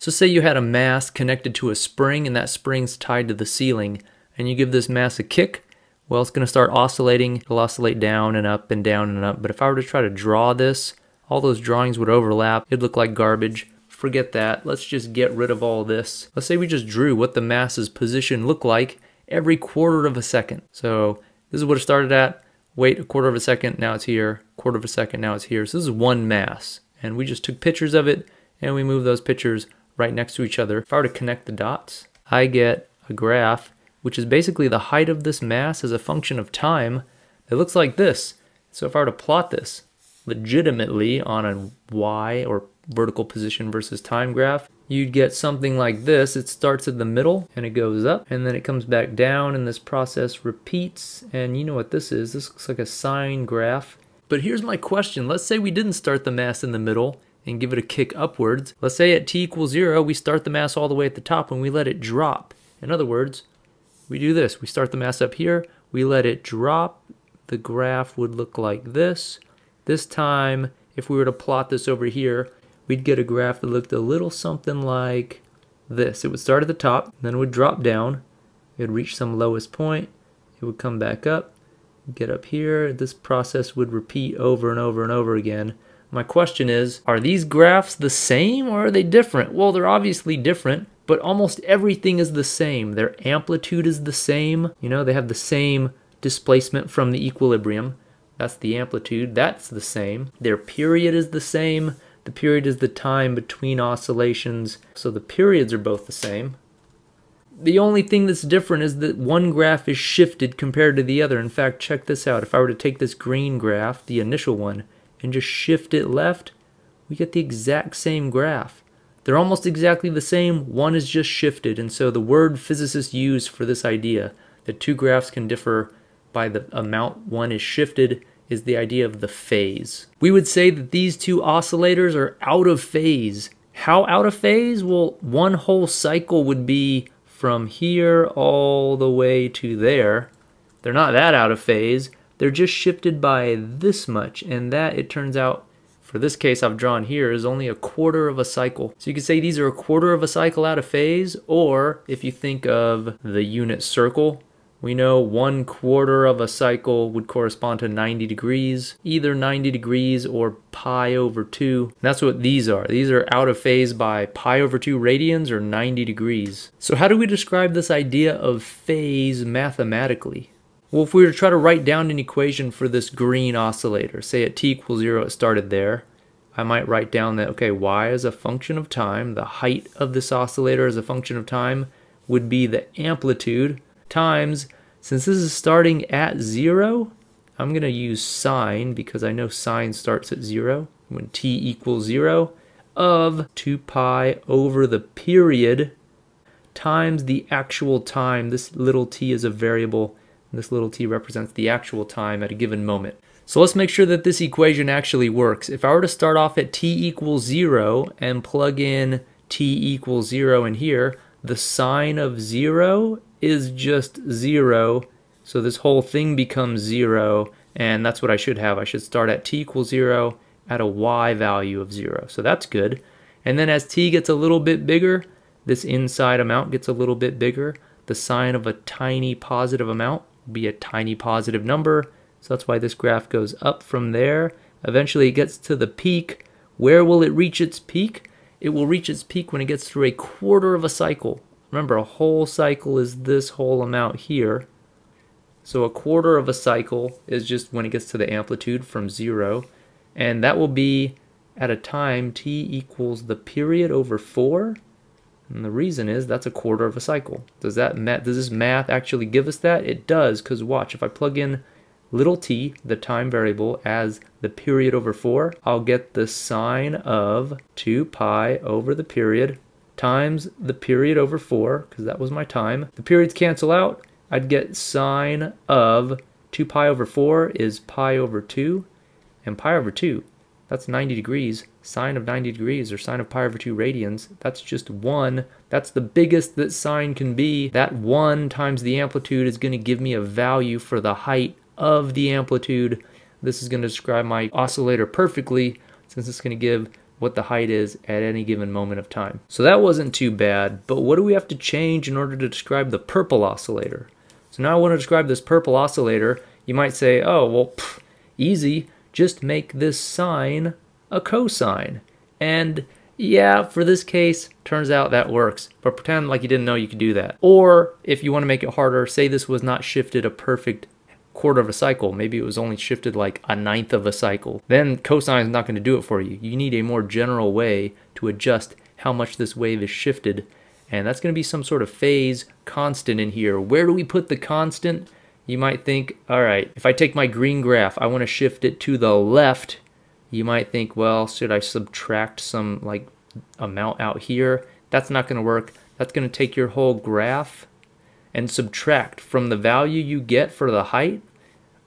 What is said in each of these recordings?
So say you had a mass connected to a spring and that spring's tied to the ceiling and you give this mass a kick, well, it's going to start oscillating. It'll oscillate down and up and down and up. But if I were to try to draw this, all those drawings would overlap. It'd look like garbage. Forget that. Let's just get rid of all this. Let's say we just drew what the mass's position looked like every quarter of a second. So this is what it started at. Wait a quarter of a second, now it's here. Quarter of a second, now it's here. So this is one mass. And we just took pictures of it and we moved those pictures right next to each other. If I were to connect the dots, I get a graph, which is basically the height of this mass as a function of time. It looks like this. So if I were to plot this legitimately on a y or vertical position versus time graph, you'd get something like this. It starts at the middle and it goes up and then it comes back down and this process repeats. And you know what this is. This looks like a sine graph. But here's my question. Let's say we didn't start the mass in the middle and give it a kick upwards. Let's say at t equals zero, we start the mass all the way at the top and we let it drop. In other words, we do this. We start the mass up here, we let it drop. The graph would look like this. This time, if we were to plot this over here, we'd get a graph that looked a little something like this. It would start at the top, then it would drop down. It would reach some lowest point. It would come back up, get up here. This process would repeat over and over and over again my question is, are these graphs the same or are they different? Well, they're obviously different, but almost everything is the same. Their amplitude is the same. You know, they have the same displacement from the equilibrium. That's the amplitude. That's the same. Their period is the same. The period is the time between oscillations. So the periods are both the same. The only thing that's different is that one graph is shifted compared to the other. In fact, check this out. If I were to take this green graph, the initial one, and just shift it left, we get the exact same graph. They're almost exactly the same, one is just shifted, and so the word physicists use for this idea that two graphs can differ by the amount one is shifted is the idea of the phase. We would say that these two oscillators are out of phase. How out of phase? Well, one whole cycle would be from here all the way to there. They're not that out of phase. They're just shifted by this much, and that, it turns out, for this case I've drawn here, is only a quarter of a cycle. So you could say these are a quarter of a cycle out of phase, or if you think of the unit circle, we know one quarter of a cycle would correspond to 90 degrees, either 90 degrees or pi over 2. That's what these are. These are out of phase by pi over 2 radians or 90 degrees. So how do we describe this idea of phase mathematically? Well, if we were to try to write down an equation for this green oscillator, say at t equals 0 it started there, I might write down that, okay, y is a function of time, the height of this oscillator as a function of time would be the amplitude times, since this is starting at 0, I'm going to use sine because I know sine starts at 0 when t equals 0 of 2 pi over the period times the actual time. This little t is a variable this little t represents the actual time at a given moment. So let's make sure that this equation actually works. If I were to start off at t equals 0 and plug in t equals 0 in here, the sine of 0 is just 0. So this whole thing becomes 0, and that's what I should have. I should start at t equals 0 at a y value of 0. So that's good. And then as t gets a little bit bigger, this inside amount gets a little bit bigger. The sine of a tiny positive amount be a tiny positive number. So that's why this graph goes up from there. Eventually it gets to the peak. Where will it reach its peak? It will reach its peak when it gets through a quarter of a cycle. Remember, a whole cycle is this whole amount here. So a quarter of a cycle is just when it gets to the amplitude from zero. And that will be at a time t equals the period over 4 and the reason is that's a quarter of a cycle. Does that does this math actually give us that? It does, because watch, if I plug in little t, the time variable, as the period over 4, I'll get the sine of 2 pi over the period times the period over 4, because that was my time. The periods cancel out. I'd get sine of 2 pi over 4 is pi over 2, and pi over 2 that's 90 degrees. Sine of 90 degrees or sine of pi over 2 radians, that's just 1. That's the biggest that sine can be. That 1 times the amplitude is going to give me a value for the height of the amplitude. This is going to describe my oscillator perfectly since it's going to give what the height is at any given moment of time. So that wasn't too bad, but what do we have to change in order to describe the purple oscillator? So now I want to describe this purple oscillator. You might say, oh, well, pff, easy, just make this sine a cosine. And yeah, for this case, turns out that works, but pretend like you didn't know you could do that. Or if you want to make it harder, say this was not shifted a perfect quarter of a cycle. Maybe it was only shifted like a ninth of a cycle. Then cosine is not going to do it for you. You need a more general way to adjust how much this wave is shifted. And that's going to be some sort of phase constant in here. Where do we put the constant? You might think, all right, if I take my green graph, I want to shift it to the left. You might think, well, should I subtract some like amount out here? That's not going to work. That's going to take your whole graph and subtract from the value you get for the height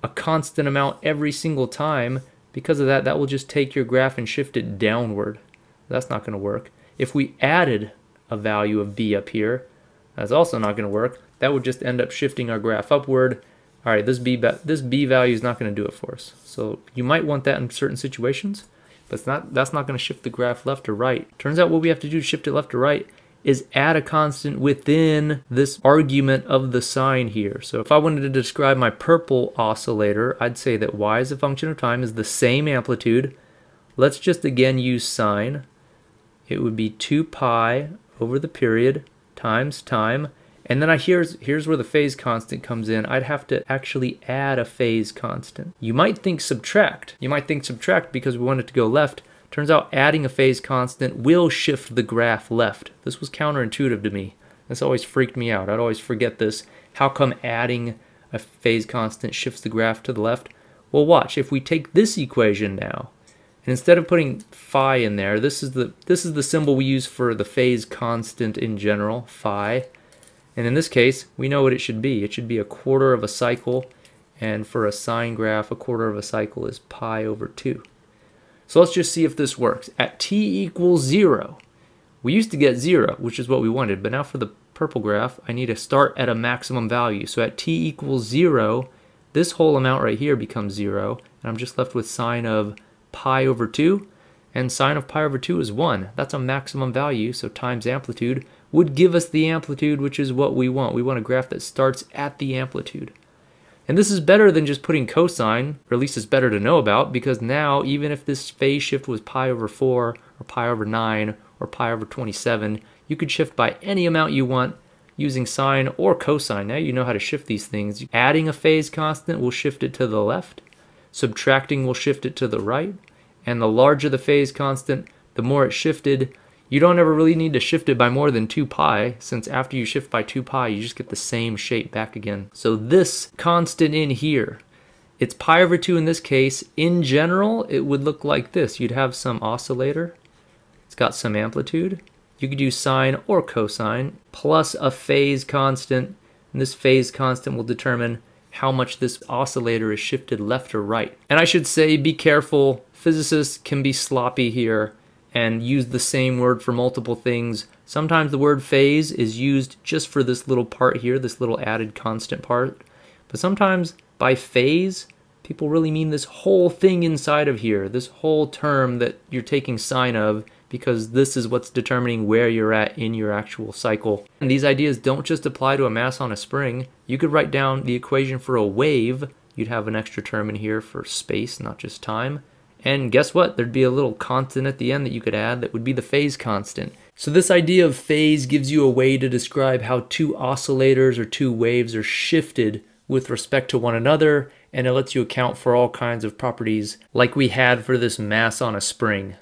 a constant amount every single time. Because of that, that will just take your graph and shift it downward. That's not going to work. If we added a value of b up here, that's also not going to work. That would just end up shifting our graph upward. All right, this b, this b value is not going to do it for us. So you might want that in certain situations, but not, that's not going to shift the graph left or right. Turns out what we have to do to shift it left or right is add a constant within this argument of the sine here. So if I wanted to describe my purple oscillator, I'd say that y as a function of time is the same amplitude. Let's just again use sine. It would be 2 pi over the period times time. And then I here's here's where the phase constant comes in. I'd have to actually add a phase constant. You might think subtract. You might think subtract because we want it to go left, Turns out adding a phase constant will shift the graph left. This was counterintuitive to me. This always freaked me out. I'd always forget this. How come adding a phase constant shifts the graph to the left? Well, watch. If we take this equation now, and instead of putting phi in there, this is the this is the symbol we use for the phase constant in general, phi. And in this case, we know what it should be. It should be a quarter of a cycle, and for a sine graph, a quarter of a cycle is pi over 2. So let's just see if this works. At t equals 0, we used to get 0, which is what we wanted, but now for the purple graph, I need to start at a maximum value. So at t equals 0, this whole amount right here becomes 0, and I'm just left with sine of pi over 2, and sine of pi over 2 is 1. That's a maximum value, so times amplitude would give us the amplitude, which is what we want. We want a graph that starts at the amplitude. And this is better than just putting cosine, or at least it's better to know about, because now even if this phase shift was pi over 4, or pi over 9, or pi over 27, you could shift by any amount you want using sine or cosine. Now you know how to shift these things. Adding a phase constant will shift it to the left, subtracting will shift it to the right, and the larger the phase constant, the more it shifted, you don't ever really need to shift it by more than 2 pi, since after you shift by 2 pi, you just get the same shape back again. So this constant in here, it's pi over 2 in this case. In general, it would look like this. You'd have some oscillator. It's got some amplitude. You could use sine or cosine, plus a phase constant. And this phase constant will determine how much this oscillator is shifted left or right. And I should say, be careful. Physicists can be sloppy here and use the same word for multiple things. Sometimes the word phase is used just for this little part here, this little added constant part. But sometimes by phase, people really mean this whole thing inside of here, this whole term that you're taking sine of because this is what's determining where you're at in your actual cycle. And these ideas don't just apply to a mass on a spring. You could write down the equation for a wave. You'd have an extra term in here for space, not just time. And guess what? There'd be a little constant at the end that you could add that would be the phase constant. So this idea of phase gives you a way to describe how two oscillators or two waves are shifted with respect to one another, and it lets you account for all kinds of properties like we had for this mass on a spring.